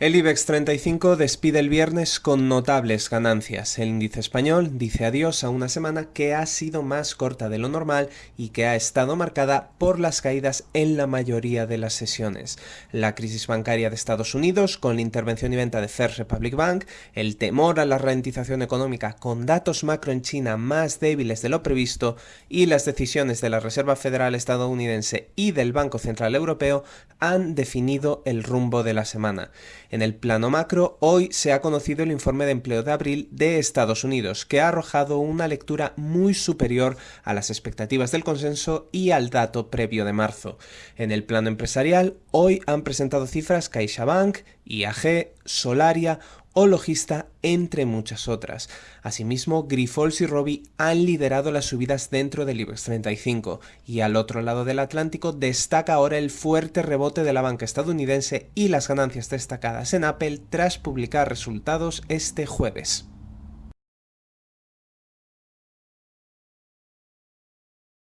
El IBEX 35 despide el viernes con notables ganancias. El índice español dice adiós a una semana que ha sido más corta de lo normal y que ha estado marcada por las caídas en la mayoría de las sesiones. La crisis bancaria de Estados Unidos, con la intervención y venta de First Republic Bank, el temor a la ralentización económica con datos macro en China más débiles de lo previsto y las decisiones de la Reserva Federal estadounidense y del Banco Central Europeo han definido el rumbo de la semana. En el plano macro, hoy se ha conocido el informe de empleo de abril de Estados Unidos, que ha arrojado una lectura muy superior a las expectativas del consenso y al dato previo de marzo. En el plano empresarial, hoy han presentado cifras CaixaBank, IAG, Solaria o Logista, entre muchas otras. Asimismo, Grifols y Robi han liderado las subidas dentro del IBEX 35 y al otro lado del Atlántico destaca ahora el fuerte rebote de la banca estadounidense y las ganancias destacadas en Apple tras publicar resultados este jueves.